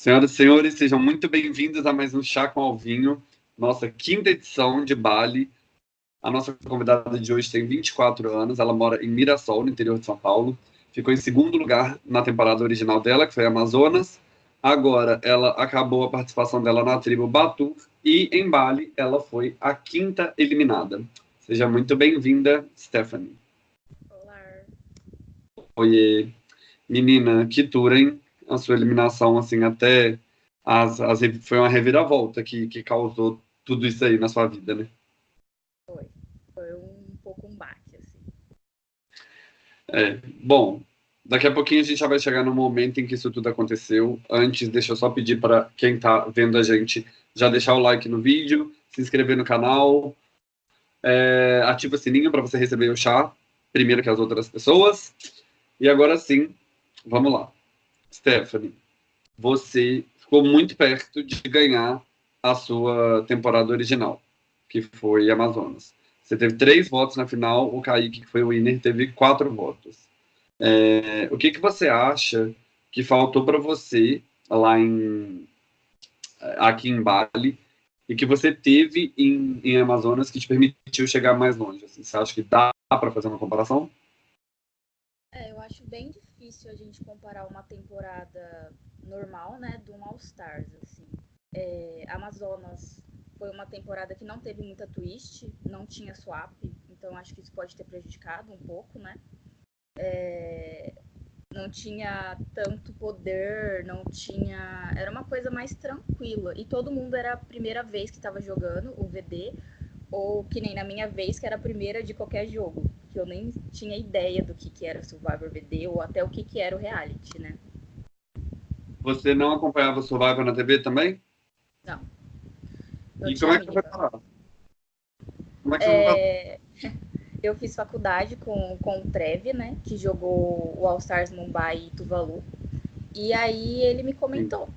Senhoras e senhores, sejam muito bem-vindos a mais um Chá com Alvinho, nossa quinta edição de Bali. A nossa convidada de hoje tem 24 anos, ela mora em Mirassol, no interior de São Paulo. Ficou em segundo lugar na temporada original dela, que foi Amazonas. Agora, ela acabou a participação dela na tribo Batu e em Bali ela foi a quinta eliminada. Seja muito bem-vinda, Stephanie. Olá. Oiê. Menina, que tour, hein? A sua eliminação, assim, até as, as, foi uma reviravolta que, que causou tudo isso aí na sua vida, né? Foi. Foi um pouco um baque, assim. É, bom, daqui a pouquinho a gente já vai chegar no momento em que isso tudo aconteceu. Antes, deixa eu só pedir para quem está vendo a gente já deixar o like no vídeo, se inscrever no canal, é, ativa o sininho para você receber o chá primeiro que as outras pessoas. E agora sim, vamos lá. Stephanie, você ficou muito perto de ganhar a sua temporada original, que foi Amazonas. Você teve três votos na final, o Kaique, que foi o winner, teve quatro votos. É, o que, que você acha que faltou para você lá em aqui em Bali e que você teve em, em Amazonas que te permitiu chegar mais longe? Assim, você acha que dá para fazer uma comparação? É, eu acho bem difícil a gente comparar uma temporada normal, né, de um All Stars, assim. É, Amazonas foi uma temporada que não teve muita twist, não tinha swap, então acho que isso pode ter prejudicado um pouco, né? É, não tinha tanto poder, não tinha. Era uma coisa mais tranquila. E todo mundo era a primeira vez que estava jogando o VD, ou que nem na minha vez, que era a primeira de qualquer jogo. Que eu nem tinha ideia do que, que era o Survivor VD, ou até o que, que era o reality, né? Você não acompanhava o Survivor na TV também? Não. e como é que você foi parar? Como é que é... você é eu fiz faculdade com, com o Trev, né? Que jogou o All Stars Mumbai e Tuvalu. E aí ele me comentou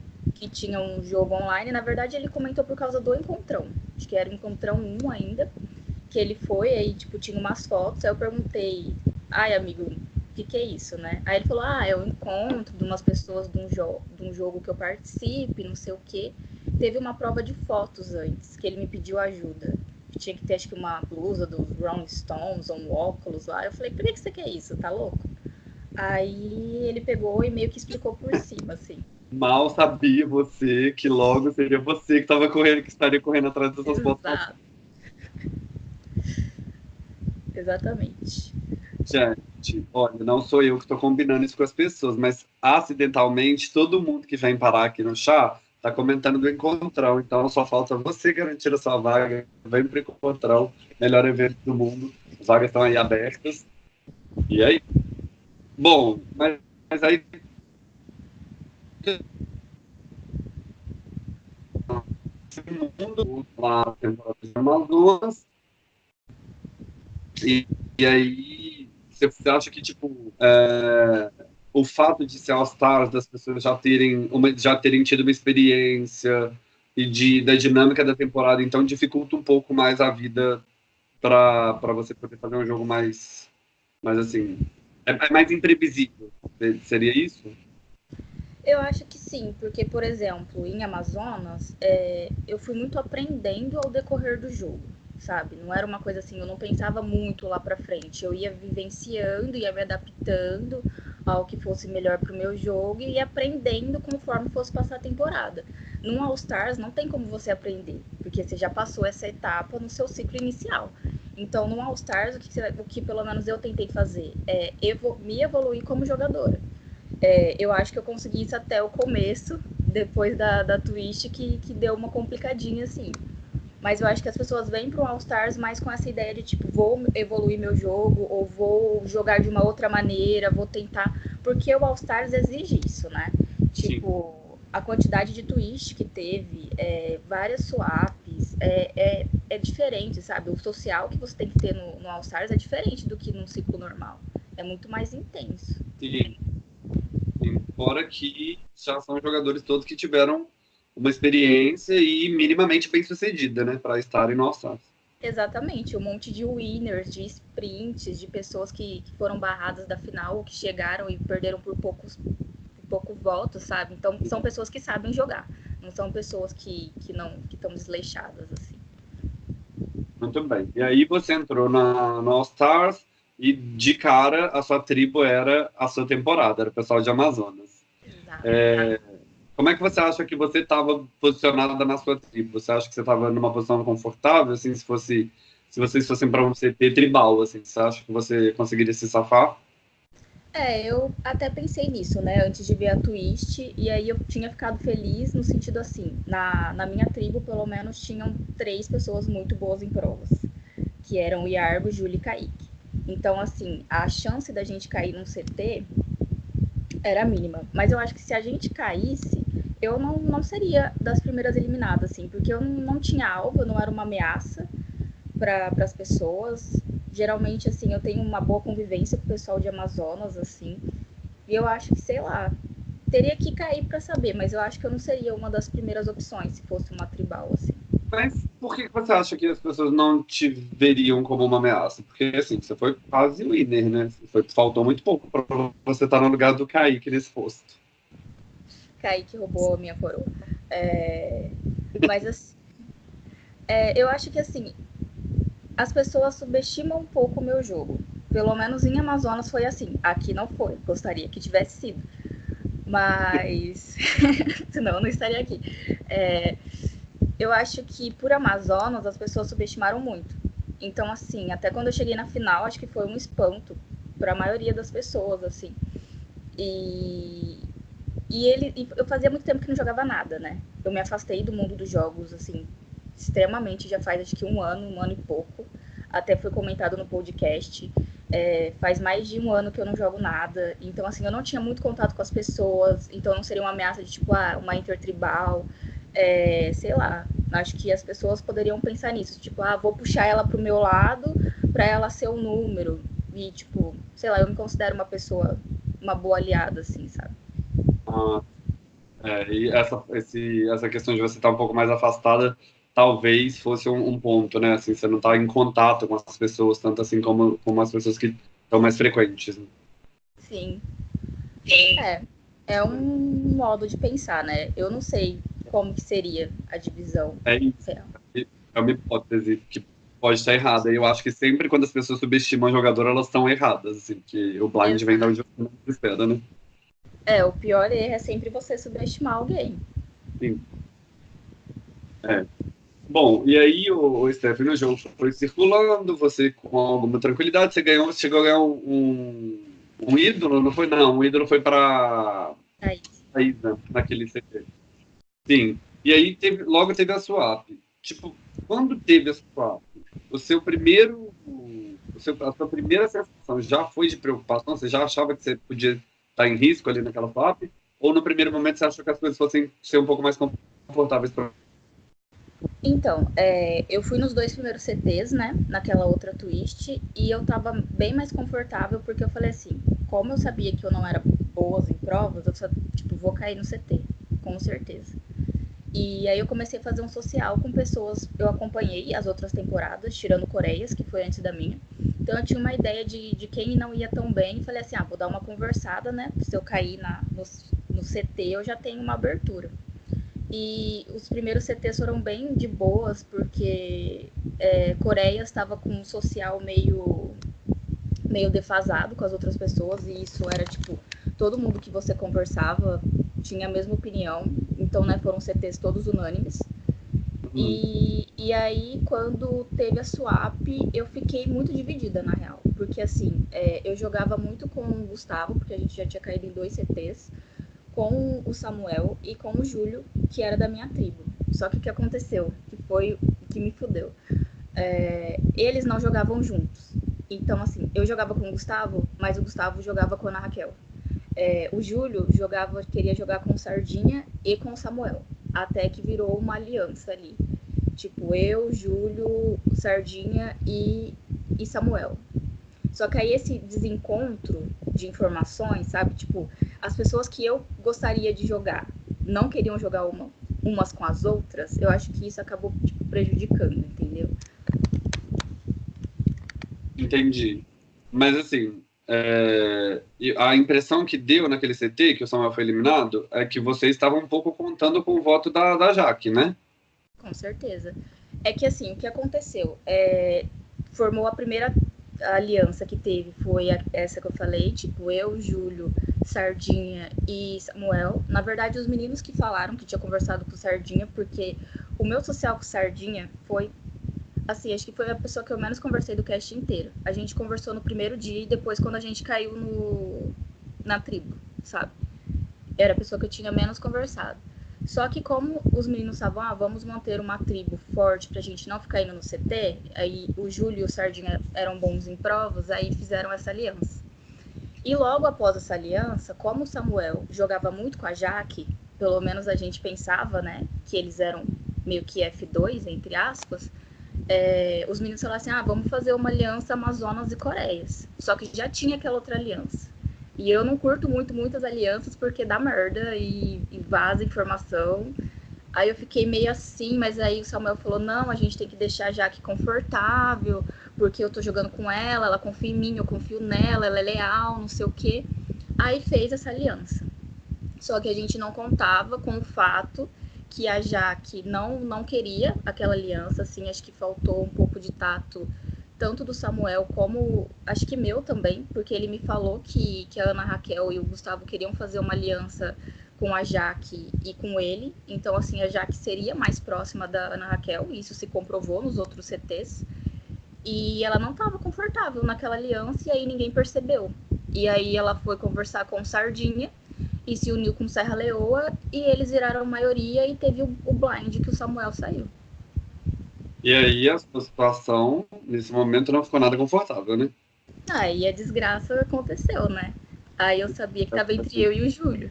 que tinha um jogo online. Na verdade, ele comentou por causa do Encontrão. Acho que era o Encontrão 1 ainda. Que ele foi, aí, tipo, tinha umas fotos. Aí eu perguntei, ai, amigo, o que, que é isso, né? Aí ele falou, ah, é um encontro de umas pessoas de um, jo de um jogo que eu participe, não sei o quê. Teve uma prova de fotos antes, que ele me pediu ajuda tinha que ter acho que uma blusa dos Rolling Stones ou um óculos lá. Eu falei, por que, que você quer isso? Tá louco? Aí ele pegou e meio que explicou por cima, assim. Mal sabia você que logo seria você que estava correndo, que estaria correndo atrás dessas fotos. Exatamente. Gente, olha, não sou eu que estou combinando isso com as pessoas, mas acidentalmente todo mundo que vem parar aqui no chá tá comentando do Encontrão, então só falta você garantir a sua vaga. Vem pro Encontrão, melhor evento do mundo. As vagas estão aí abertas. E aí? Bom, mas, mas aí. Mundo lá temporada de Amazonas e, e aí você acha que tipo é, o fato de ser All-Stars, das pessoas já terem, uma, já terem tido uma experiência e de, da dinâmica da temporada, então dificulta um pouco mais a vida para você poder fazer um jogo mais, mais assim, é, é mais imprevisível. Seria isso? Eu acho que sim, porque, por exemplo, em Amazonas, é, eu fui muito aprendendo ao decorrer do jogo, sabe? Não era uma coisa assim, eu não pensava muito lá para frente. Eu ia vivenciando, ia me adaptando ao que fosse melhor para o meu jogo e aprendendo conforme fosse passar a temporada. Num All Stars não tem como você aprender, porque você já passou essa etapa no seu ciclo inicial. Então, no All Stars, o que, o que pelo menos eu tentei fazer é me evoluir como jogadora. É, eu acho que eu consegui isso até o começo, depois da, da twist, que, que deu uma complicadinha assim. Mas eu acho que as pessoas vêm para o All Stars mais com essa ideia de tipo, vou evoluir meu jogo, ou vou jogar de uma outra maneira, vou tentar. Porque o All Stars exige isso, né? Tipo, Sim. a quantidade de twist que teve, é, várias swaps, é, é, é, diferente, sabe? O social que você tem que ter no, no All Stars é diferente do que num ciclo normal. É muito mais intenso. Sim. Sim. Fora que já são jogadores todos que tiveram uma experiência e minimamente bem sucedida, né, para estarem no All-Stars. Exatamente, um monte de winners, de sprints, de pessoas que, que foram barradas da final, que chegaram e perderam por poucos, por pouco voto, sabe? Então são pessoas que sabem jogar, não são pessoas que, que não que estão desleixadas assim. Muito bem. E aí você entrou na, na All Stars e de cara a sua tribo era a sua temporada, era o pessoal de Amazonas. Exato. É, como é que você acha que você estava posicionada na sua tribo? Você acha que você estava numa posição confortável, assim, se fosse se vocês fossem para um CT tribal, assim, você acha que você conseguiria se safar? É, eu até pensei nisso, né, antes de ver a Twist, e aí eu tinha ficado feliz no sentido assim, na, na minha tribo, pelo menos, tinham três pessoas muito boas em provas, que eram o Iarbo, Júlio e Kaique. Então, assim, a chance da gente cair num CT era mínima. Mas eu acho que se a gente caísse, eu não, não seria das primeiras eliminadas, assim, porque eu não, tinha alvo, eu não era uma ameaça para as pessoas geralmente, assim, eu tenho uma boa convivência com o pessoal de Amazonas, assim, e eu acho que, sei lá, teria que cair para saber, mas eu acho que eu não seria uma das primeiras opções se fosse uma tribal, assim. Mas por que você acha que as pessoas não te veriam como uma ameaça? Porque, assim, você foi quase winner, né? Foi, faltou muito pouco para você estar no lugar do Kaique nesse posto. Kaique roubou a minha coroa. É... Mas, assim, é, eu acho que, assim, as pessoas subestimam um pouco o meu jogo. Pelo menos em Amazonas foi assim. Aqui não foi. Gostaria que tivesse sido. Mas. Senão eu não estaria aqui. É... Eu acho que por Amazonas as pessoas subestimaram muito. Então, assim, até quando eu cheguei na final, acho que foi um espanto para a maioria das pessoas, assim. E. E ele. Eu fazia muito tempo que não jogava nada, né? Eu me afastei do mundo dos jogos, assim, extremamente, já faz acho que um ano, um ano e pouco. Até foi comentado no podcast. É, faz mais de um ano que eu não jogo nada. Então, assim, eu não tinha muito contato com as pessoas. Então, não seria uma ameaça de, tipo, ah, uma intertribal. É, sei lá. Acho que as pessoas poderiam pensar nisso. Tipo, ah, vou puxar ela pro meu lado para ela ser o um número. E, tipo, sei lá, eu me considero uma pessoa, uma boa aliada, assim, sabe? Ah, é, e essa, esse, essa questão de você estar um pouco mais afastada talvez fosse um, um, ponto, né? Assim, você não está em contato com as pessoas, tanto assim como, como as pessoas que estão mais frequentes. Né? Sim. Sim. É, é um modo de pensar, né? Eu não sei como que seria a divisão. É, é uma hipótese que pode estar errada. E eu acho que sempre quando as pessoas subestimam o jogador, elas estão erradas, assim, que o blind Exato. vem da onde não espera, né? É, o pior erro é sempre você subestimar alguém. Sim. É. Bom, e aí o, o Stephen no jogo foi circulando, você com alguma tranquilidade, você ganhou, você chegou a ganhar um, um ídolo, não foi? Não, um ídolo foi para a Isa, naquele CT. Sim. E aí teve, logo teve a swap. Tipo, quando teve a swap, o seu primeiro, o seu, a sua primeira sensação já foi de preocupação? Você já achava que você podia estar em risco ali naquela swap? Ou no primeiro momento você achou que as coisas fossem ser um pouco mais confortáveis para então, é, eu fui nos dois primeiros CTs, né? Naquela outra twist, e eu tava bem mais confortável, porque eu falei assim, como eu sabia que eu não era boa em provas, eu só, tipo, vou cair no CT, com certeza. E aí eu comecei a fazer um social com pessoas, eu acompanhei as outras temporadas, tirando Coreias, que foi antes da minha. Então eu tinha uma ideia de, de quem não ia tão bem, e falei assim, ah, vou dar uma conversada, né? Se eu cair na, no, no CT, eu já tenho uma abertura. E os primeiros CTs foram bem de boas, porque é, Coreia estava com um social meio, meio defasado com as outras pessoas, e isso era tipo, todo mundo que você conversava tinha a mesma opinião, então né, foram CTs todos unânimes. Uhum. E, e aí, quando teve a swap, eu fiquei muito dividida, na real. Porque, assim, é, eu jogava muito com o Gustavo, porque a gente já tinha caído em dois CTs com o Samuel e com o Júlio, que era da minha tribo. Só que o que aconteceu, que foi o que me fudeu, é, eles não jogavam juntos. Então, assim, eu jogava com o Gustavo, mas o Gustavo jogava com a Ana Raquel. É, o Júlio jogava, queria jogar com o Sardinha e com o Samuel. Até que virou uma aliança ali. Tipo, eu, Júlio, Sardinha e, e Samuel. Só que aí esse desencontro de informações, sabe? Tipo, as pessoas que eu gostaria de jogar não queriam jogar uma, umas com as outras, eu acho que isso acabou tipo, prejudicando, entendeu? Entendi. Mas assim, é, a impressão que deu naquele CT, que o Samuel foi eliminado, é que vocês estavam um pouco contando com o voto da, da Jaque, né? Com certeza. É que assim, o que aconteceu? É, formou a primeira aliança que teve, foi a, essa que eu falei, tipo, eu, Júlio, Sardinha e Samuel. Na verdade, os meninos que falaram que tinha conversado com Sardinha, porque o meu social com Sardinha foi assim, acho que foi a pessoa que eu menos conversei do cast inteiro. A gente conversou no primeiro dia e depois quando a gente caiu no na tribo, sabe? Era a pessoa que eu tinha menos conversado. Só que como os meninos estavam, ah, vamos manter uma tribo forte pra gente não ficar indo no CT, aí o Júlio e o Sardinha eram bons em provas, aí fizeram essa aliança. E logo após essa aliança, como o Samuel jogava muito com a Jaque, pelo menos a gente pensava, né, que eles eram meio que F2, entre aspas, é, os meninos falaram assim: ah, vamos fazer uma aliança Amazonas e Coreias. Só que já tinha aquela outra aliança. E eu não curto muito muitas alianças porque dá merda e, e vaza informação. Aí eu fiquei meio assim, mas aí o Samuel falou: não, a gente tem que deixar a Jaque confortável, porque eu tô jogando com ela, ela confia em mim, eu confio nela, ela é leal, não sei o quê. Aí fez essa aliança. Só que a gente não contava com o fato que a Jaque não, não queria aquela aliança, assim, acho que faltou um pouco de tato, tanto do Samuel como, acho que meu também, porque ele me falou que, que a Ana Raquel e o Gustavo queriam fazer uma aliança com a Jaque e com ele, então, assim, a Jaque seria mais próxima da Ana Raquel, e isso se comprovou nos outros CTs, e ela não estava confortável naquela aliança, e aí ninguém percebeu. E aí ela foi conversar com Sardinha, e se uniu com Serra Leoa e eles viraram maioria e teve o, o blind que o Samuel saiu. E aí a situação, nesse momento, não ficou nada confortável, né? Aí a desgraça aconteceu, né? Aí eu sabia que estava entre eu e o Júlio.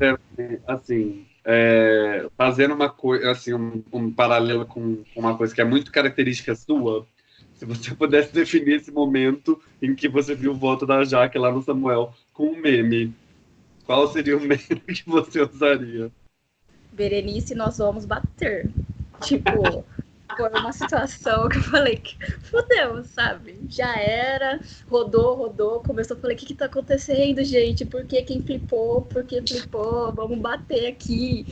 É, assim, é, fazendo uma coisa, assim, um, um paralelo com uma coisa que é muito característica sua, se você pudesse definir esse momento em que você viu o voto da Jaque lá no Samuel com um meme, qual seria o meme que você usaria? Berenice, nós vamos bater. Tipo, foi uma situação que eu falei que fudeu, sabe? Já era, rodou, rodou, começou, falei, o que que tá acontecendo, gente? Por que quem flipou? Por que flipou? Vamos bater aqui.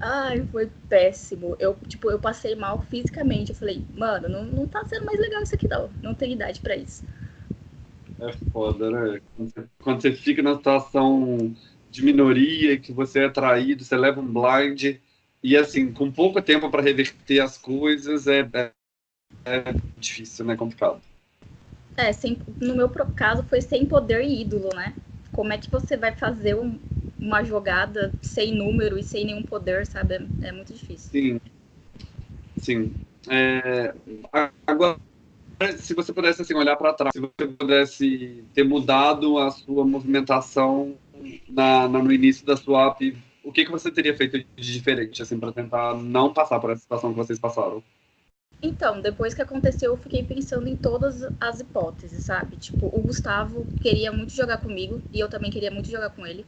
Ai, foi péssimo. Eu, tipo, eu passei mal fisicamente. Eu falei, mano, não, não tá sendo mais legal isso aqui não. Não tem idade para isso. É foda, né? Quando você, quando você fica na situação de minoria, que você é traído, você leva um blind, e assim, com pouco tempo para reverter as coisas, é, é, é, difícil, né? Complicado. É, sem, no meu caso foi sem poder e ídolo, né? Como é que você vai fazer um, uma jogada sem número e sem nenhum poder, sabe? É, é muito difícil. Sim. Sim. É, agora, se você pudesse assim, olhar para trás, se você pudesse ter mudado a sua movimentação na, na, no início da sua app, o que, que você teria feito de diferente assim, para tentar não passar por essa situação que vocês passaram? Então, depois que aconteceu, eu fiquei pensando em todas as hipóteses, sabe? Tipo, o Gustavo queria muito jogar comigo e eu também queria muito jogar com ele.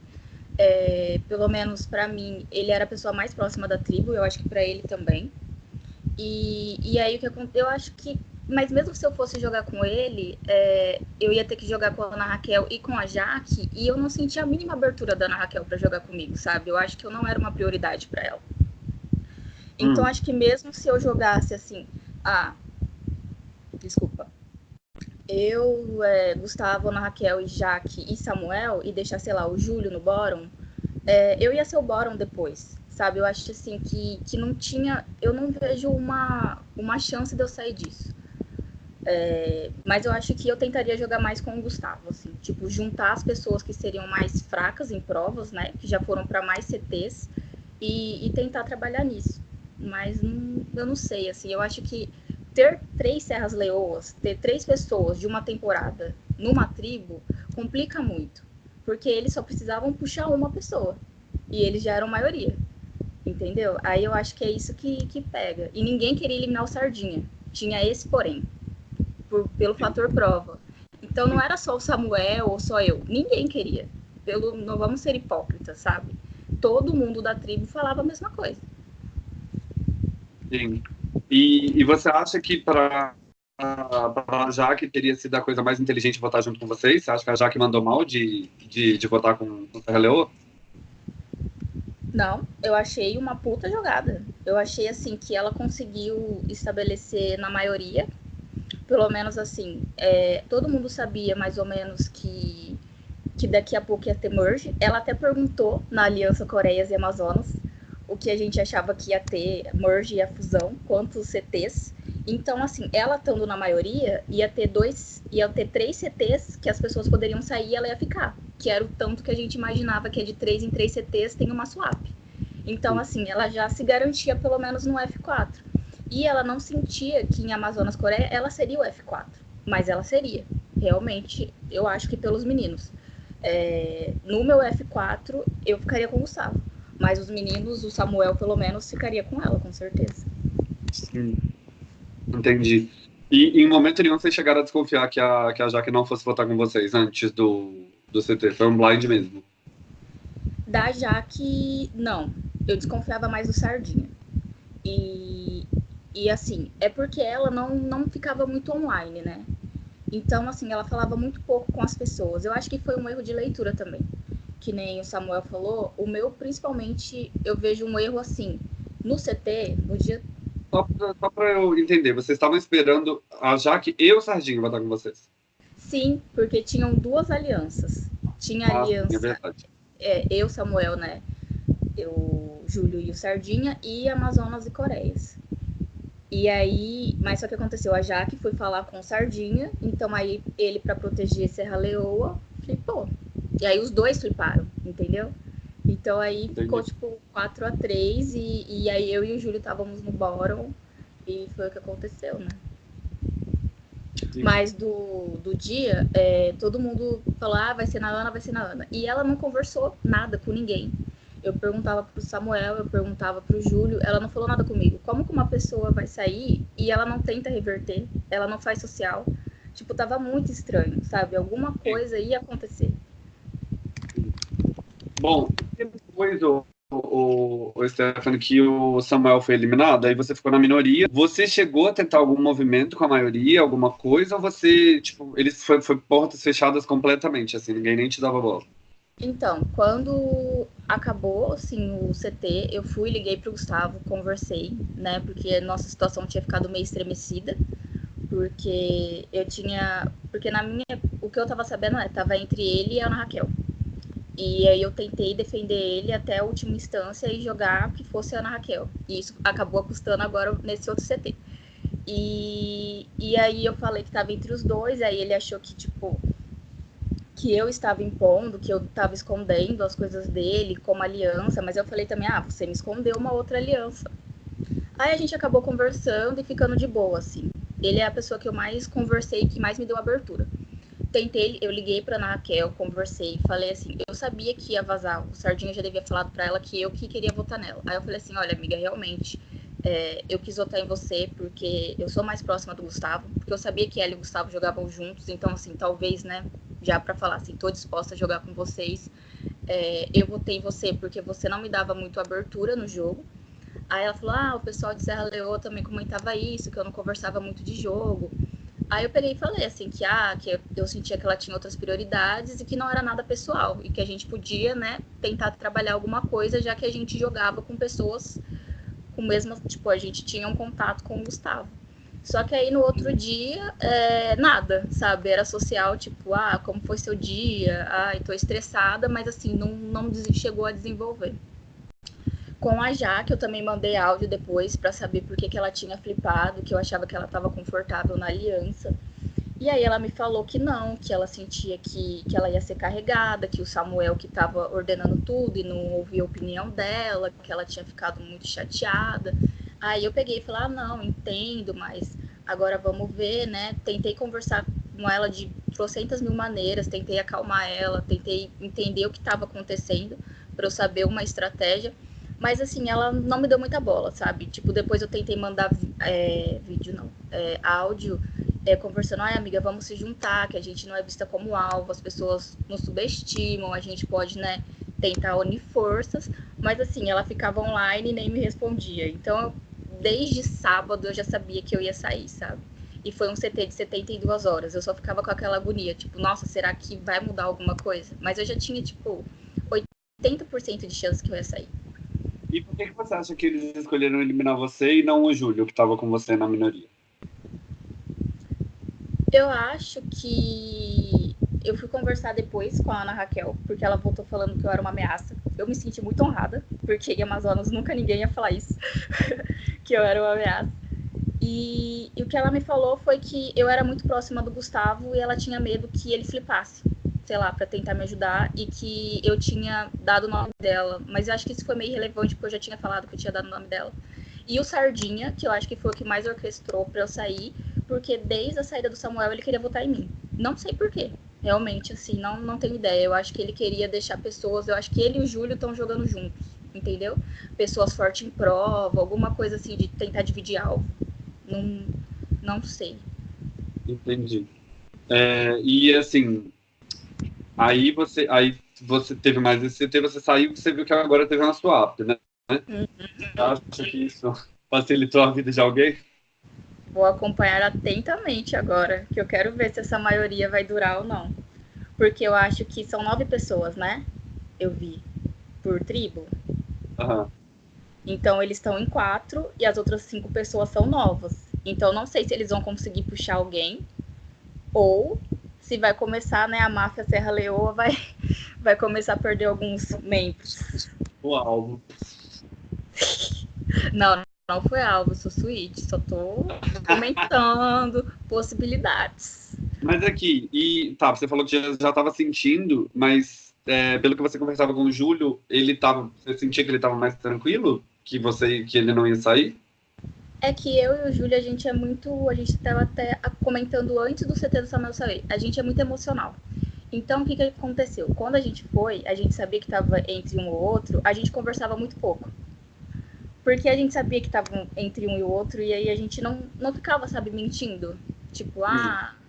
É, pelo menos para mim, ele era a pessoa mais próxima da tribo, eu acho que para ele também. E, e aí o que aconteceu? Eu acho que mas mesmo se eu fosse jogar com ele, é, eu ia ter que jogar com a Ana Raquel e com a Jaque, e eu não sentia a mínima abertura da Ana Raquel para jogar comigo, sabe? Eu acho que eu não era uma prioridade para ela. Então hum. acho que mesmo se eu jogasse assim, ah, desculpa, eu, é, Gustavo, Ana Raquel e Jaque e Samuel, e deixar, sei lá, o Júlio no bórum, é, eu ia ser o bórum depois, sabe? Eu acho assim que, que não tinha, eu não vejo uma, uma chance de eu sair disso. É, mas eu acho que eu tentaria jogar mais com o Gustavo, assim, tipo, juntar as pessoas que seriam mais fracas em provas, né, que já foram para mais CTs, e, e, tentar trabalhar nisso. Mas não, eu não sei, assim, eu acho que ter três Serras Leoas, ter três pessoas de uma temporada numa tribo, complica muito, porque eles só precisavam puxar uma pessoa, e eles já eram maioria, entendeu? Aí eu acho que é isso que, que pega. E ninguém queria eliminar o Sardinha, tinha esse porém por, pelo fator prova. Então não era só o Samuel ou só eu, ninguém queria. Pelo, não vamos ser hipócritas, sabe? Todo mundo da tribo falava a mesma coisa. Sim. E, e você acha que para a Jaque teria sido a coisa mais inteligente votar junto com vocês? Você acha que a Jaque mandou mal de, de, de votar com, com Serra Leoa? Não, eu achei uma puta jogada. Eu achei assim que ela conseguiu estabelecer na maioria, pelo menos assim, é, todo mundo sabia mais ou menos que, que daqui a pouco ia ter merge. Ela até perguntou na Aliança Coreias e Amazonas o que a gente achava que ia ter merge e a fusão, quantos CTs. Então, assim, ela estando na maioria, ia ter dois, ia ter três CTs que as pessoas poderiam sair e ela ia ficar. Que era o tanto que a gente imaginava que é de três em três CTs tem uma swap. Então, assim, ela já se garantia pelo menos no F4. E ela não sentia que em Amazonas Coreia ela seria o F4. Mas ela seria. Realmente, eu acho que pelos meninos. É, no meu F4, eu ficaria com o Gustavo. Mas os meninos, o Samuel, pelo menos, ficaria com ela, com certeza. Sim. Entendi. E em momento nenhum vocês chegaram a desconfiar que a, que a Jaque não fosse votar com vocês antes do, do CT? Foi um blind mesmo? Da Jaque, não. Eu desconfiava mais do Sardinha. E, e assim, é porque ela não, não ficava muito online, né? Então, assim, ela falava muito pouco com as pessoas. Eu acho que foi um erro de leitura também. Que nem o Samuel falou, o meu, principalmente, eu vejo um erro assim. No CT, no dia só para eu entender, vocês estavam esperando a Jaque e o Sardinho votar com vocês? Sim, porque tinham duas alianças. Tinha a ah, aliança. É verdade. É, eu, Samuel, né? Eu, Júlio e o Sardinha, e Amazonas e Coreias. E aí, mas só que aconteceu, a Jaque foi falar com o Sardinha, então aí ele, para proteger Serra Leoa, flipou. E aí os dois fliparam, entendeu? Então aí Entendi. ficou tipo 4 a 3 e, e aí eu e o Júlio estávamos no bottom e foi o que aconteceu, né? Sim. Mas do, do dia, é, todo mundo falou, ah, vai ser na Ana, vai ser na Ana. E ela não conversou nada com ninguém. Eu perguntava pro Samuel, eu perguntava pro Júlio, ela não falou nada comigo. Como que uma pessoa vai sair e ela não tenta reverter, ela não faz social? Tipo, tava muito estranho, sabe? Alguma coisa ia acontecer. Bom, depois o, o, o Stefano que o Samuel foi eliminado, aí você ficou na minoria. Você chegou a tentar algum movimento com a maioria, alguma coisa, ou você, tipo, eles foi, foi portas fechadas completamente, assim, ninguém nem te dava bola? Então, quando acabou, assim, o CT, eu fui, liguei pro Gustavo, conversei, né, porque nossa situação tinha ficado meio estremecida, porque eu tinha, porque na minha, o que eu tava sabendo é, tava entre ele e a Ana Raquel, e aí eu tentei defender ele até a última instância e jogar que fosse a Ana Raquel. E isso acabou custando agora nesse outro CT. E, e aí eu falei que estava entre os dois, aí ele achou que, tipo, que eu estava impondo, que eu estava escondendo as coisas dele como aliança, mas eu falei também, ah, você me escondeu uma outra aliança. Aí a gente acabou conversando e ficando de boa, assim. Ele é a pessoa que eu mais conversei, que mais me deu abertura tentei, eu liguei pra Ana Raquel, conversei, falei assim, eu sabia que ia vazar, o Sardinha já devia falado para ela que eu que queria votar nela. Aí eu falei assim, olha, amiga, realmente, é, eu quis votar em você porque eu sou mais próxima do Gustavo, porque eu sabia que ela e o Gustavo jogavam juntos, então assim, talvez, né, já para falar assim, tô disposta a jogar com vocês, é, eu votei em você porque você não me dava muito abertura no jogo. Aí ela falou, ah, o pessoal de Serra Leoa também comentava isso, que eu não conversava muito de jogo. Aí eu peguei e falei assim que ah, que eu sentia que ela tinha outras prioridades e que não era nada pessoal e que a gente podia, né, tentar trabalhar alguma coisa já que a gente jogava com pessoas com mesmo, tipo, a gente tinha um contato com o Gustavo. Só que aí no outro dia, é, nada, sabe? Era social, tipo, ah, como foi seu dia? Ai, tô estressada, mas assim, não, não chegou a desenvolver com a Jaque, eu também mandei áudio depois para saber por que, que ela tinha flipado, que eu achava que ela estava confortável na aliança. E aí ela me falou que não, que ela sentia que, que ela ia ser carregada, que o Samuel que estava ordenando tudo e não ouvia a opinião dela, que ela tinha ficado muito chateada. Aí eu peguei e falei, ah, não, entendo, mas agora vamos ver, né? Tentei conversar com ela de trocentas mil maneiras, tentei acalmar ela, tentei entender o que estava acontecendo para eu saber uma estratégia. Mas assim, ela não me deu muita bola, sabe? Tipo, depois eu tentei mandar é, vídeo, não, é, áudio, é, conversando, ai amiga, vamos se juntar, que a gente não é vista como alvo, as pessoas nos subestimam, a gente pode, né, tentar unir forças, mas assim, ela ficava online e nem me respondia. Então, desde sábado eu já sabia que eu ia sair, sabe? e foi um CT de 72 horas. Eu só ficava com aquela agonia, tipo, nossa, será que vai mudar alguma coisa? Mas eu já tinha, tipo, 80% de chance que eu ia sair. E por que, que você acha que eles escolheram eliminar você e não o Júlio, que estava com você na minoria? Eu acho que eu fui conversar depois com a Ana Raquel, porque ela voltou falando que eu era uma ameaça. Eu me senti muito honrada, porque em Amazonas nunca ninguém ia falar isso, que eu era uma ameaça. E, e, o que ela me falou foi que eu era muito próxima do Gustavo e ela tinha medo que ele flipasse, sei lá, para tentar me ajudar e que eu tinha dado o nome dela. Mas eu acho que isso foi meio relevante porque eu já tinha falado que eu tinha dado o nome dela. E o Sardinha, que eu acho que foi o que mais orquestrou para eu sair, porque desde a saída do Samuel ele queria votar em mim. Não sei porquê. Realmente, assim, não, não tenho ideia. Eu acho que ele queria deixar pessoas. Eu acho que ele e o Júlio estão jogando juntos, entendeu? Pessoas fortes em prova, alguma coisa assim de tentar dividir alvo. Não, não sei. Entendi. É, e assim, aí você, aí você teve mais esse CT, você saiu, você viu que agora teve uma swap, né? Uhum. Acho que isso facilitou a vida de alguém? Vou acompanhar atentamente agora, que eu quero ver se essa maioria vai durar ou não. Porque eu acho que são nove pessoas, né? Eu vi. Por tribo. Uhum. Então eles estão em quatro e as outras cinco pessoas são novas. Então não sei se eles vão conseguir puxar alguém ou se vai começar, né, a máfia Serra Leoa vai vai começar a perder alguns membros. O alvo. não, não foi alvo, sou suíte, só tô comentando possibilidades. Mas aqui, e tá, você falou que já estava sentindo, mas é, pelo que você conversava com o Júlio, ele tava, você sentia que ele estava mais tranquilo? que você que ele não ia sair? É que eu e o Júlio, a gente é muito. A gente estava até comentando antes do CT do Samuel sair. A gente é muito emocional. Então, o que, que aconteceu? Quando a gente foi, a gente sabia que estava entre um ou outro, a gente conversava muito pouco. Porque a gente sabia que estava entre um e o outro, e aí a gente não, não ficava, sabe, mentindo. Tipo, ah. Uhum.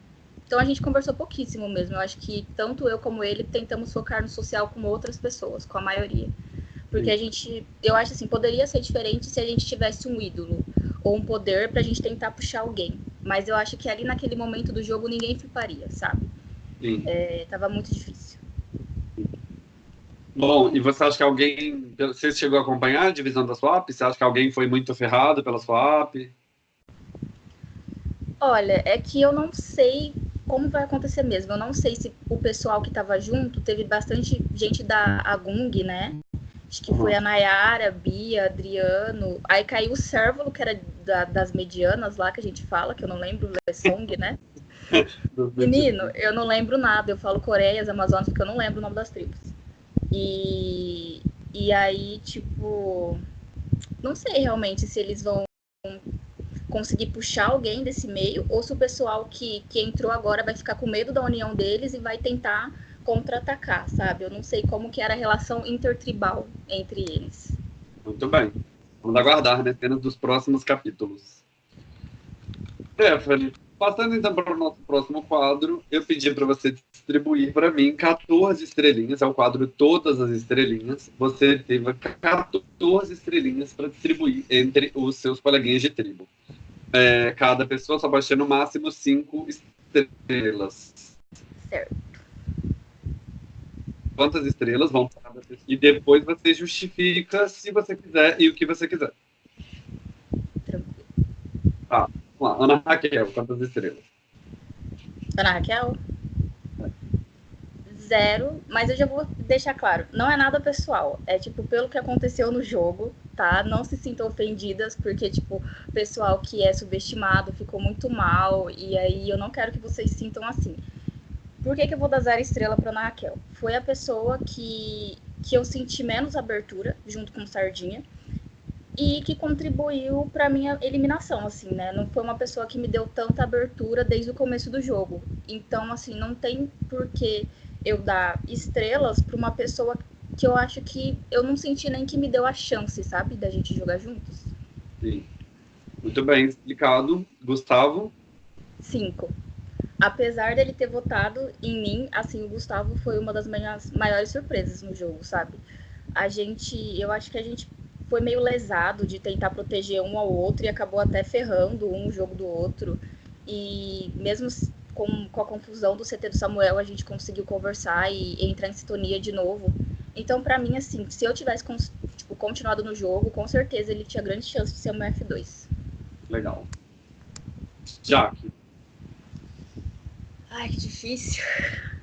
Então a gente conversou pouquíssimo mesmo. Eu acho que tanto eu como ele tentamos focar no social com outras pessoas, com a maioria. Porque a gente, eu acho assim, poderia ser diferente se a gente tivesse um ídolo ou um poder pra gente tentar puxar alguém. Mas eu acho que ali naquele momento do jogo ninguém fliparia, sabe? Sim. É, tava muito difícil. Bom, e você acha que alguém. Você chegou a acompanhar a divisão da swap? Você acha que alguém foi muito ferrado pela swap? Olha, é que eu não sei como vai acontecer mesmo. Eu não sei se o pessoal que estava junto teve bastante gente da Agung, né? Acho que foi a Nayara, a Bia, Adriano. Aí caiu o Sérvulo, que era da, das medianas lá que a gente fala, que eu não lembro, o Song, né? Menino, eu não lembro nada. Eu falo Coreias, Amazonas, porque eu não lembro o nome das tribos. E, e aí, tipo, não sei realmente se eles vão conseguir puxar alguém desse meio ou se o pessoal que, que entrou agora vai ficar com medo da união deles e vai tentar contra-atacar, sabe? Eu não sei como que era a relação intertribal entre eles. Muito bem. Vamos aguardar, né? Cenas dos próximos capítulos. Stephanie, passando então para o nosso próximo quadro, eu pedi para você distribuir para mim 14 estrelinhas, é o quadro Todas as Estrelinhas. Você teve 14 estrelinhas para distribuir entre os seus coleguinhas de tribo. É, cada pessoa só ter no máximo 5 estrelas. Certo quantas estrelas vão para cada pessoa. E depois você justifica se você quiser e o que você quiser. Tranquilo. Tá, vamos lá. Ana Raquel, quantas estrelas? Ana Raquel? Zero, mas eu já vou deixar claro, não é nada pessoal. É tipo, pelo que aconteceu no jogo, tá? Não se sintam ofendidas, porque, tipo, o pessoal que é subestimado ficou muito mal, e aí eu não quero que vocês sintam assim. Por que, que eu vou dar zero estrela para Ana Raquel? Foi a pessoa que, que eu senti menos abertura, junto com Sardinha, e que contribuiu para minha eliminação, assim, né? Não foi uma pessoa que me deu tanta abertura desde o começo do jogo. Então, assim, não tem por que eu dar estrelas para uma pessoa que eu acho que eu não senti nem que me deu a chance, sabe, da gente jogar juntos. Sim. Muito bem explicado. Gustavo? Cinco apesar dele ter votado em mim, assim, o Gustavo foi uma das minhas maiores surpresas no jogo, sabe? A gente, eu acho que a gente foi meio lesado de tentar proteger um ao outro e acabou até ferrando um jogo do outro. E mesmo com, com a confusão do CT do Samuel, a gente conseguiu conversar e, e entrar em sintonia de novo. Então, para mim, assim, se eu tivesse tipo, continuado no jogo, com certeza ele tinha grande chance de ser um F2. Legal. Jaque. Ai, que difícil.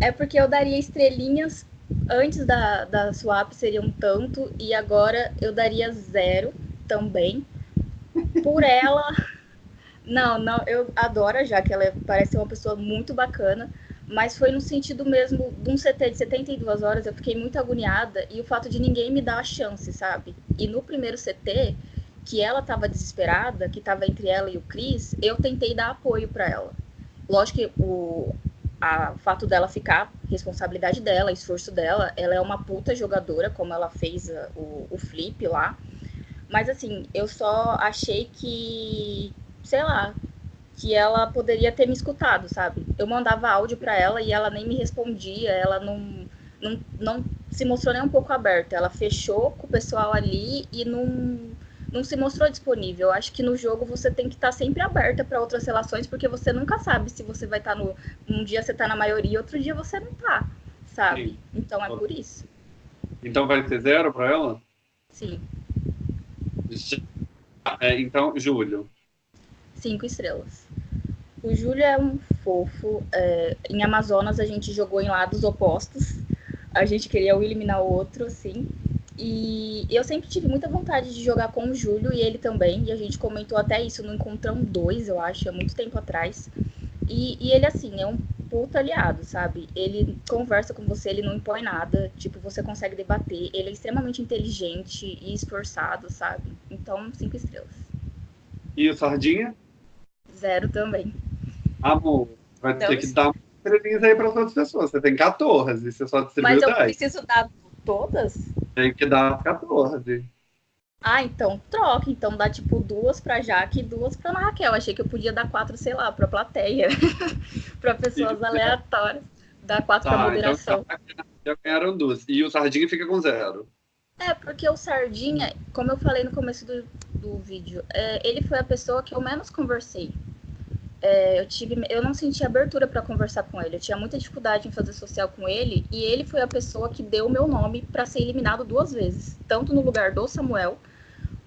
É porque eu daria estrelinhas antes da, da swap seria um tanto e agora eu daria zero também. Por ela. Não, não, eu adoro já que ela é, parece uma pessoa muito bacana, mas foi no sentido mesmo de um CT de 72 horas, eu fiquei muito agoniada e o fato de ninguém me dar a chance, sabe? E no primeiro CT, que ela estava desesperada, que estava entre ela e o Chris, eu tentei dar apoio para ela. Lógico que o, a, o fato dela ficar, responsabilidade dela, esforço dela, ela é uma puta jogadora, como ela fez a, o, o flip lá. Mas assim, eu só achei que, sei lá, que ela poderia ter me escutado, sabe? Eu mandava áudio para ela e ela nem me respondia, ela não, não, não se mostrou nem um pouco aberta. Ela fechou com o pessoal ali e não não se mostrou disponível. Eu acho que no jogo você tem que estar tá sempre aberta para outras relações, porque você nunca sabe se você vai estar tá no. Um dia você está na maioria, outro dia você não está, sabe? Sim. Então é por isso. Então vai ser zero para ela? Sim. É, então, Júlio. Cinco estrelas. O Júlio é um fofo. É, em Amazonas a gente jogou em lados opostos. A gente queria um eliminar o outro, assim. E eu sempre tive muita vontade de jogar com o Júlio e ele também. E a gente comentou até isso no Encontrão 2, eu acho, há muito tempo atrás. E, e, ele, assim, é um puta aliado, sabe? Ele conversa com você, ele não impõe nada. Tipo, você consegue debater. Ele é extremamente inteligente e esforçado, sabe? Então, cinco estrelas. E o Sardinha? Zero também. Amor, vai então, ter que dar estrelinhas aí para as outras pessoas. Você tem 14, você só distribuiu Mas eu 10. preciso dar todas? Tem que dar 14. Ah, então troca. Então dá tipo duas pra Jaque e duas pra Raquel. Achei que eu podia dar quatro, sei lá, pra plateia. pra pessoas Isso. aleatórias. Dar quatro tá, pra então moderação. Então, já ganharam duas. E o Sardinha fica com zero. É, porque o Sardinha, como eu falei no começo do, do vídeo, é, ele foi a pessoa que eu menos conversei é, eu tive, eu não senti abertura para conversar com ele. Eu tinha muita dificuldade em fazer social com ele e ele foi a pessoa que deu o meu nome para ser eliminado duas vezes, tanto no lugar do Samuel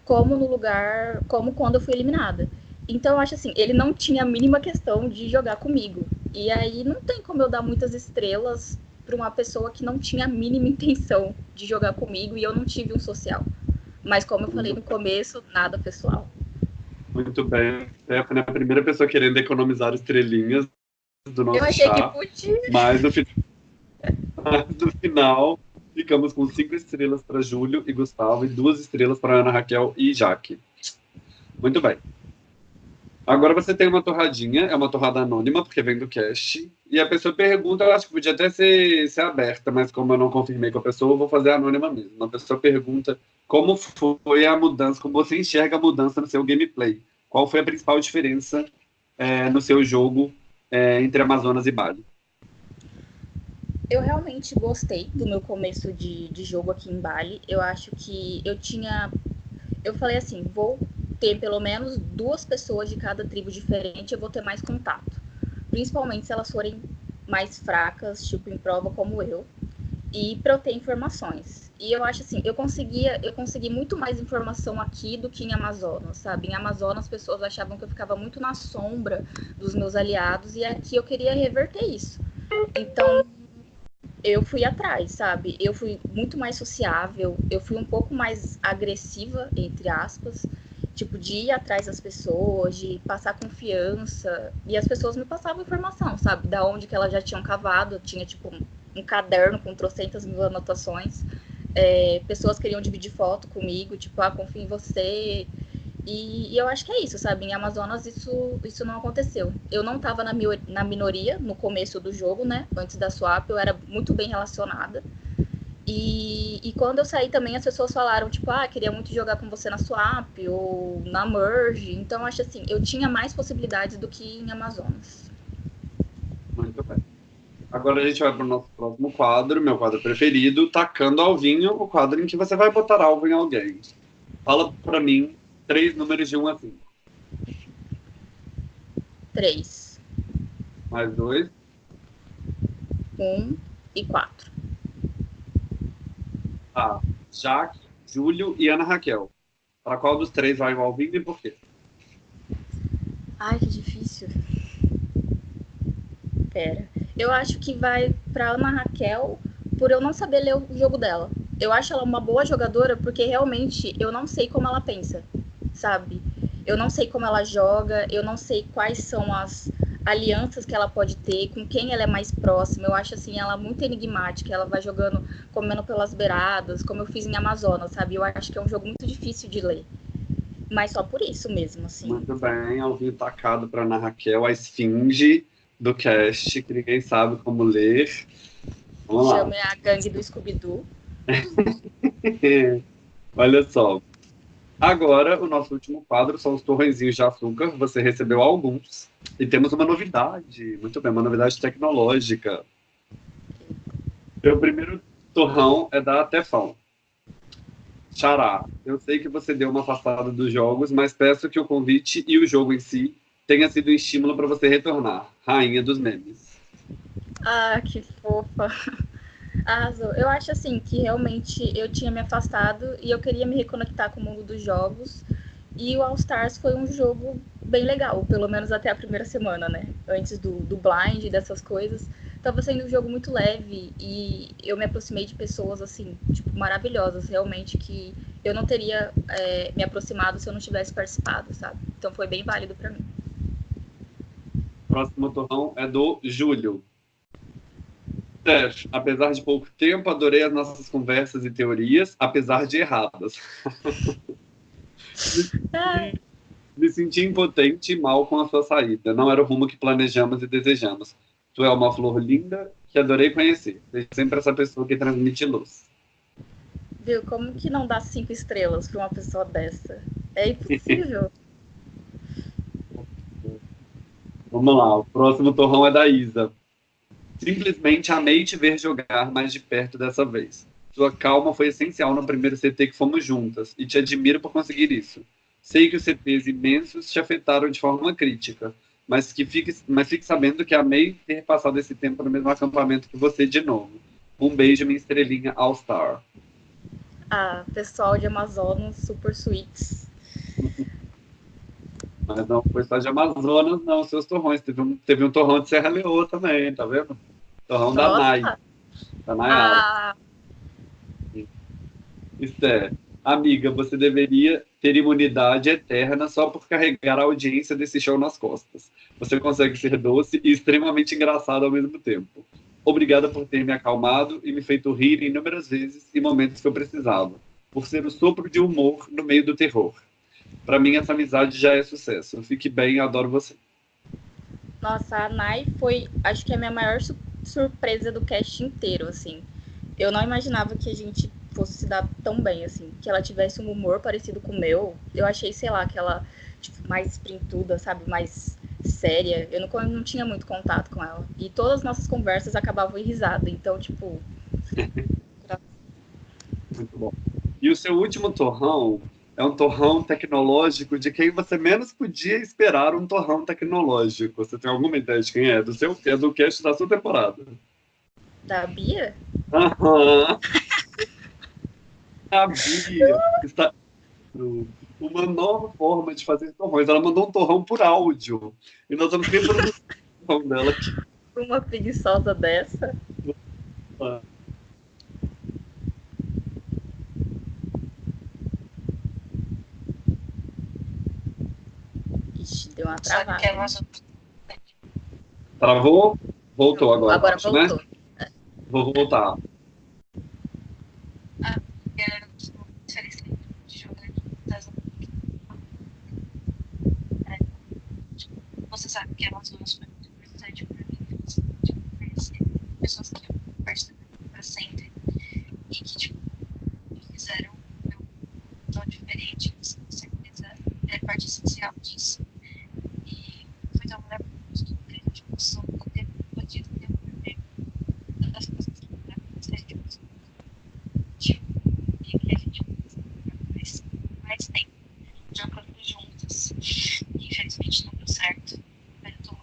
como no lugar, como quando eu fui eliminada. Então eu acho assim, ele não tinha a mínima questão de jogar comigo. E aí não tem como eu dar muitas estrelas para uma pessoa que não tinha a mínima intenção de jogar comigo e eu não tive um social. Mas como eu falei no começo, nada pessoal. Muito bem. Stephanie é a primeira pessoa querendo economizar estrelinhas do nosso Eu achei chá, que podia. Mas no, mas no final, ficamos com cinco estrelas para Júlio e Gustavo e duas estrelas para Ana Raquel e Jaque. Muito bem. Agora você tem uma torradinha, é uma torrada anônima, porque vem do cast, e a pessoa pergunta, eu acho que podia até ser, ser aberta, mas como eu não confirmei com a pessoa, eu vou fazer anônima mesmo. A pessoa pergunta como foi a mudança, como você enxerga a mudança no seu gameplay? Qual foi a principal diferença é, no seu jogo é, entre Amazonas e Bali? Eu realmente gostei do meu começo de, de jogo aqui em Bali. Eu acho que eu tinha. Eu falei assim: vou ter pelo menos duas pessoas de cada tribo diferente, eu vou ter mais contato. Principalmente se elas forem mais fracas, tipo em prova como eu, e para eu ter informações. E eu acho assim, eu conseguia, eu consegui muito mais informação aqui do que em Amazonas, sabe? Em Amazonas as pessoas achavam que eu ficava muito na sombra dos meus aliados e aqui eu queria reverter isso. Então, eu fui atrás, sabe? Eu fui muito mais sociável, eu fui um pouco mais agressiva, entre aspas, tipo, de ir atrás das pessoas, de passar confiança. E as pessoas me passavam informação, sabe? Da onde que elas já tinham cavado, tinha, tipo, um caderno com trocentas mil anotações é, pessoas queriam dividir foto comigo, tipo, ah, confio em você. E, e, eu acho que é isso, sabe? Em Amazonas isso, isso não aconteceu. Eu não estava na, na minoria no começo do jogo, né? Antes da swap, eu era muito bem relacionada. E, e quando eu saí também, as pessoas falaram, tipo, ah, queria muito jogar com você na swap ou na merge. Então, acho assim, eu tinha mais possibilidades do que em Amazonas. Muito bem. Agora a gente vai para o nosso próximo quadro, meu quadro preferido, Tacando Alvinho, o quadro em que você vai botar alvo em alguém. Fala para mim três números de 1 a 5. Três. Mais dois. Um e quatro. Tá. Jaque, Júlio e Ana Raquel. Para qual dos três vai o Alvindo e por quê? Ai, que difícil. Pera. Eu acho que vai para Ana Raquel por eu não saber ler o jogo dela. Eu acho ela uma boa jogadora porque realmente eu não sei como ela pensa, sabe? Eu não sei como ela joga, eu não sei quais são as alianças que ela pode ter, com quem ela é mais próxima. Eu acho assim ela muito enigmática, ela vai jogando comendo pelas beiradas, como eu fiz em Amazonas, sabe? Eu acho que é um jogo muito difícil de ler. Mas só por isso mesmo, assim. Muito bem, Alvinho tacado para Ana Raquel, a esfinge do cast, que ninguém sabe como ler. Vamos lá. Chame a gangue do Scooby-Doo. Olha só. Agora, o nosso último quadro são os torrenzinhos de açúcar. Você recebeu alguns. E temos uma novidade. Muito bem, uma novidade tecnológica. Meu primeiro torrão é da Tefão. Xará, eu sei que você deu uma afastada dos jogos, mas peço que o convite e o jogo em si tenha sido um estímulo para você retornar. Rainha dos memes. Ah, que fofa. Arrasou. Eu acho assim que realmente eu tinha me afastado e eu queria me reconectar com o mundo dos jogos. E o All Stars foi um jogo bem legal, pelo menos até a primeira semana, né? Antes do, do blind e dessas coisas. Tava sendo um jogo muito leve e eu me aproximei de pessoas, assim, tipo, maravilhosas, realmente, que eu não teria é, me aproximado se eu não tivesse participado, sabe? Então foi bem válido para mim. Próximo torrão é do Júlio. Steph, apesar de pouco tempo, adorei as nossas conversas e teorias, apesar de erradas. Me senti impotente e mal com a sua saída. Não era o rumo que planejamos e desejamos. Tu é uma flor linda que adorei conhecer. Seja sempre essa pessoa que transmite luz. Viu? Como que não dá cinco estrelas para uma pessoa dessa? É impossível. Vamos lá, o próximo torrão é da Isa. Simplesmente amei te ver jogar mais de perto dessa vez. Sua calma foi essencial no primeiro CT que fomos juntas e te admiro por conseguir isso. Sei que os CTs imensos te afetaram de forma crítica, mas que fique, mas fique sabendo que amei ter passado esse tempo no mesmo acampamento que você de novo. Um beijo, minha estrelinha All Star. Ah, pessoal de Amazonas, super sweets. Mas não foi só de Amazonas, não, seus torrões. Teve um, teve um torrão de Serra Leoa também, tá vendo? Torrão Nossa. da Nai. Da Nayara. Ah. Esther, amiga, você deveria ter imunidade eterna só por carregar a audiência desse show nas costas. Você consegue ser doce e extremamente engraçado ao mesmo tempo. Obrigada por ter me acalmado e me feito rir inúmeras vezes em momentos que eu precisava, por ser o sopro de humor no meio do terror. Para mim, essa amizade já é sucesso. Fique bem, adoro você. Nossa, a Nai foi, acho que a minha maior su surpresa do cast inteiro, assim. Eu não imaginava que a gente fosse se dar tão bem, assim. Que ela tivesse um humor parecido com o meu. Eu achei, sei lá, que ela, tipo, mais sprintuda, sabe? Mais séria. Eu não, não tinha muito contato com ela. E todas as nossas conversas acabavam em risada. Então, tipo. muito bom. E o seu último torrão é um torrão tecnológico de quem você menos podia esperar um torrão tecnológico. Você tem alguma ideia de quem é? Do seu, é do cast da sua temporada. Da Bia? Aham. A Bia está uma nova forma de fazer torrões. Ela mandou um torrão por áudio. E nós vamos reproduzir o torrão dela aqui. Uma preguiçosa dessa. Ah. Deu uma travada. Travou? Voltou agora. Agora acho, voltou. Né? Vou voltar. Ah, você sabe que a Amazonas foi muito importante para mim, tipo, conhecer pessoas que eu gosto para sempre e que tipo, fizeram eu tão diferente, com certeza é parte essencial disso. mais tempo jogando juntas. E, infelizmente não deu certo. Eu tô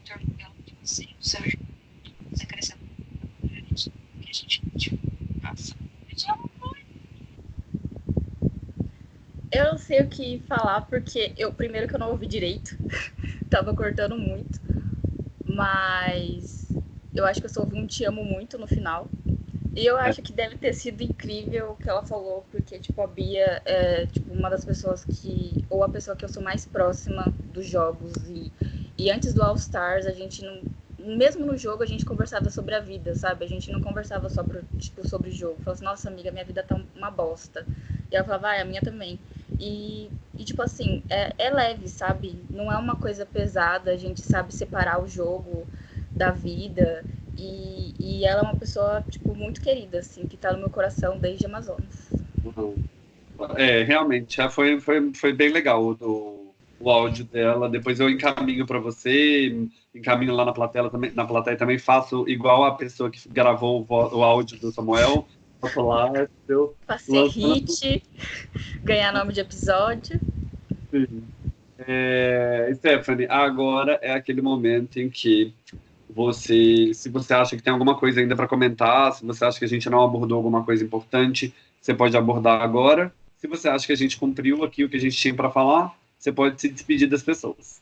te amo muito. Eu falar, porque eu primeiro que eu não ouvi direito. Tava cortando muito. Mas eu acho que eu só ouvi um te amo muito no final. E eu acho que deve ter sido incrível o que ela falou, porque, tipo, a Bia é, tipo, uma das pessoas que... Ou a pessoa que eu sou mais próxima dos jogos. E, e antes do All Stars, a gente não... Mesmo no jogo, a gente conversava sobre a vida, sabe? A gente não conversava só pro, tipo, sobre o jogo. Falava assim, nossa, amiga, minha vida tá uma bosta. E ela falava, ah, a minha também. E, e tipo assim, é, é leve, sabe? Não é uma coisa pesada, a gente sabe separar o jogo da vida. E, e ela é uma pessoa, tipo, muito querida, assim, que tá no meu coração desde Amazonas. Uhum. É, realmente, já foi, foi, foi bem legal o, o áudio dela. Depois eu encaminho para você, encaminho lá na plateia também, na plateia também faço igual a pessoa que gravou o, o áudio do Samuel. Faço lá, entendeu? Fazer hit, ganhar nome de episódio. Sim. É, Stephanie, agora é aquele momento em que você, se você acha que tem alguma coisa ainda para comentar, se você acha que a gente não abordou alguma coisa importante, você pode abordar agora. Se você acha que a gente cumpriu aqui o que a gente tinha para falar, você pode se despedir das pessoas.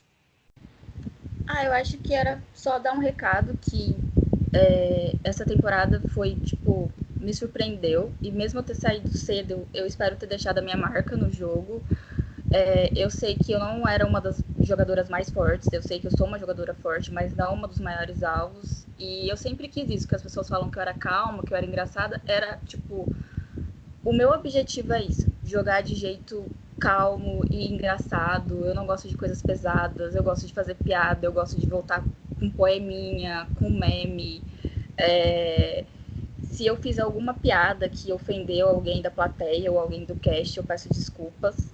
Ah, eu acho que era só dar um recado que é, essa temporada foi, tipo, me surpreendeu. E mesmo eu ter saído cedo, eu espero ter deixado a minha marca no jogo. É, eu sei que eu não era uma das jogadoras mais fortes, eu sei que eu sou uma jogadora forte, mas não uma dos maiores alvos. E eu sempre quis isso, que as pessoas falam que eu era calma, que eu era engraçada. Era, tipo, o meu objetivo é isso, jogar de jeito calmo e engraçado. Eu não gosto de coisas pesadas, eu gosto de fazer piada, eu gosto de voltar com poeminha, com meme. É... Se eu fiz alguma piada que ofendeu alguém da plateia ou alguém do cast, eu peço desculpas.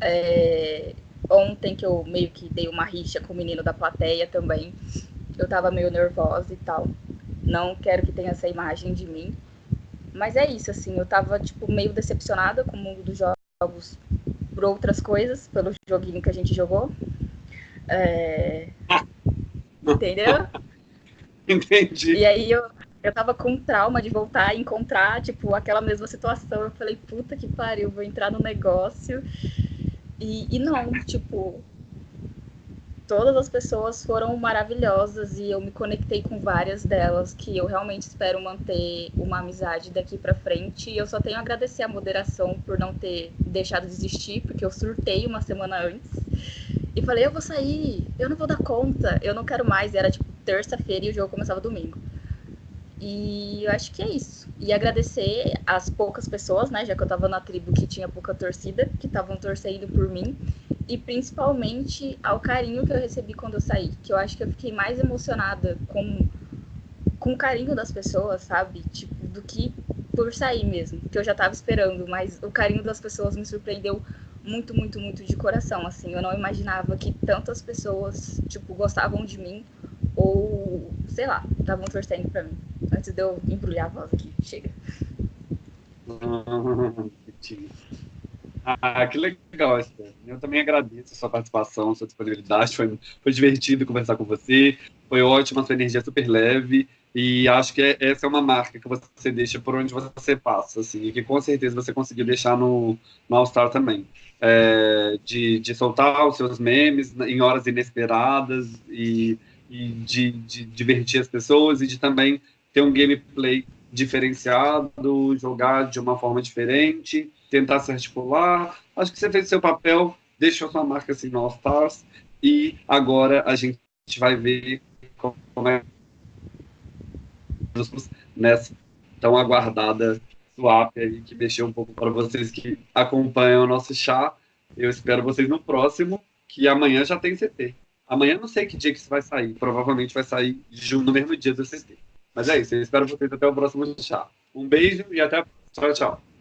É, ontem que eu meio que dei uma rixa com o menino da plateia também. Eu tava meio nervosa e tal. Não quero que tenha essa imagem de mim. Mas é isso, assim, eu tava, tipo, meio decepcionada com o mundo dos jogos por outras coisas, pelo joguinho que a gente jogou. É... Entendeu? Entendi. E aí eu, eu tava com trauma de voltar e encontrar, tipo, aquela mesma situação. Eu falei, puta que pariu, vou entrar no negócio e, e não, tipo, todas as pessoas foram maravilhosas e eu me conectei com várias delas que eu realmente espero manter uma amizade daqui para frente. E eu só tenho a agradecer a moderação por não ter deixado de existir, porque eu surtei uma semana antes e falei: eu vou sair, eu não vou dar conta, eu não quero mais. E era tipo terça-feira e o jogo começava domingo. E eu acho que é isso. E agradecer as poucas pessoas, né, já que eu tava na tribo que tinha pouca torcida, que estavam torcendo por mim, e principalmente ao carinho que eu recebi quando eu saí, que eu acho que eu fiquei mais emocionada com com o carinho das pessoas, sabe? Tipo, do que por sair mesmo, que eu já tava esperando, mas o carinho das pessoas me surpreendeu muito, muito, muito de coração, assim. Eu não imaginava que tantas pessoas, tipo, gostavam de mim ou, sei lá, estavam torcendo para mim. Antes de eu embrulhar a voz aqui. Chega. Ah, que legal, Esther. Eu também agradeço a sua participação, a sua disponibilidade. Foi, foi divertido conversar com você. Foi ótimo, a sua energia super leve. E acho que é, essa é uma marca que você deixa por onde você passa, assim, e que com certeza você conseguiu deixar no, no All Star também. É, de, de soltar os seus memes em horas inesperadas e e de, de divertir as pessoas e de também ter um gameplay diferenciado, jogar de uma forma diferente, tentar se articular. Acho que você fez seu papel, deixou sua marca assim no All Stars e agora a gente vai ver como é nessa tão aguardada swap aí que mexeu um pouco para vocês que acompanham o nosso chá. Eu espero vocês no próximo, que amanhã já tem CT. Amanhã não sei que dia que isso vai sair. Provavelmente vai sair no mesmo dia do CT. Mas é isso. Eu espero vocês até o próximo chá. Um beijo e até a próxima. Tchau, tchau.